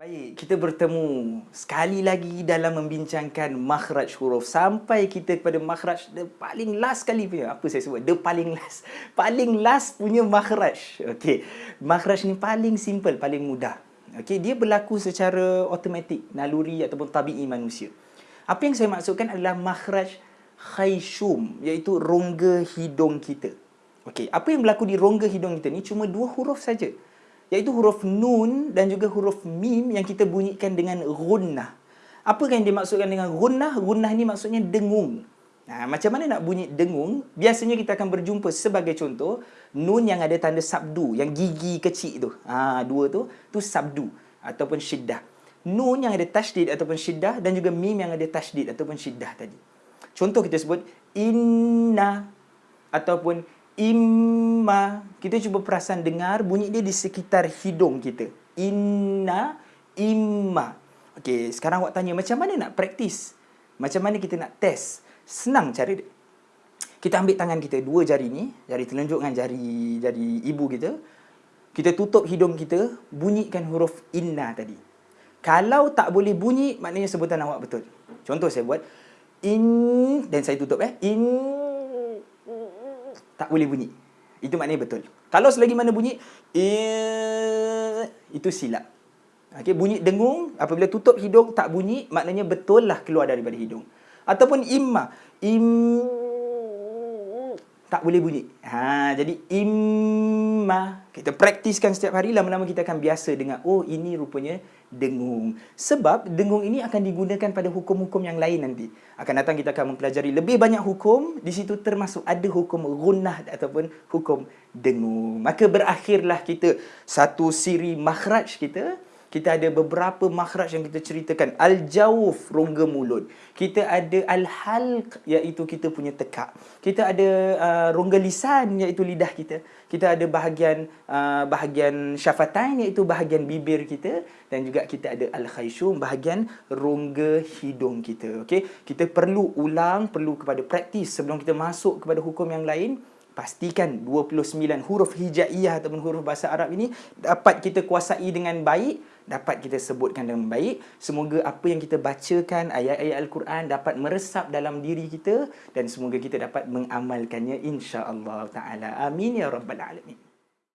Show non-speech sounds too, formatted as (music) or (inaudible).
Baik, kita bertemu sekali lagi dalam membincangkan makhraj huruf sampai kita kepada makhraj the paling last sekali punya. Apa saya sebut? The paling last. (laughs) Paling last punya makhraj. Okey. Makhraj ni paling simple, paling mudah. Okey, dia berlaku secara automatik, naluri ataupun tabii manusia. Apa yang saya maksudkan adalah makhraj khayshum, iaitu rongga hidung kita. Okey, apa yang berlaku di rongga hidung kita ni cuma dua huruf saja iaitu huruf nun dan juga huruf mim yang kita bunyikan dengan gunnah. Apa yang dimaksudkan dengan gunnah? Gunnah ni maksudnya dengung. Nah, macam mana nak bunyi dengung? Biasanya kita akan berjumpa sebagai contoh nun yang ada tanda sabdu, yang gigi kecil tu. Ha, dua tu, tu sabdu ataupun syiddah. Nun yang ada tasydid ataupun syiddah dan juga mim yang ada tasydid ataupun syiddah tadi. Contoh kita sebut inna ataupun imma kita cuba perasan dengar bunyi dia di sekitar hidung kita. Inna imma. Okey sekarang awak tanya macam mana nak praktis? Macam mana kita nak test? Senang cara dia. Kita ambil tangan kita dua jari ni jari telunjuk dengan jari jari ibu kita. Kita tutup hidung kita bunyikan huruf inna tadi. Kalau tak boleh bunyi maknanya sebutan awak betul. Contoh saya buat in dan saya tutup eh. In tak boleh bunyi. Itu maknanya betul. Kalau selagi mana bunyi, itu silap. Okay, bunyi dengung, apabila tutup hidung, tak bunyi, maknanya betul lah keluar daripada hidung. Ataupun imma. Im tak boleh bunyi. Ha, jadi imma kita praktiskan setiap hari lama-lama kita akan biasa dengan oh ini rupanya dengung. Sebab dengung ini akan digunakan pada hukum-hukum yang lain nanti. Akan datang kita akan mempelajari lebih banyak hukum, di situ termasuk ada hukum gunnah ataupun hukum dengung. Maka berakhirlah kita satu siri makhraj kita kita ada beberapa makhraj yang kita ceritakan. Al-jawf, rongga mulut. Kita ada al-halq, iaitu kita punya tekak. Kita ada uh, rongga lisan, iaitu lidah kita. Kita ada bahagian uh, bahagian syafatain, iaitu bahagian bibir kita. Dan juga kita ada al-khayshum, bahagian rongga hidung kita. Okay? Kita perlu ulang, perlu kepada praktis sebelum kita masuk kepada hukum yang lain pastikan 29 huruf hijaiyah ataupun huruf bahasa Arab ini dapat kita kuasai dengan baik, dapat kita sebutkan dengan baik. Semoga apa yang kita bacakan ayat-ayat Al-Quran dapat meresap dalam diri kita dan semoga kita dapat mengamalkannya insya-Allah taala. Amin ya rabbal alamin.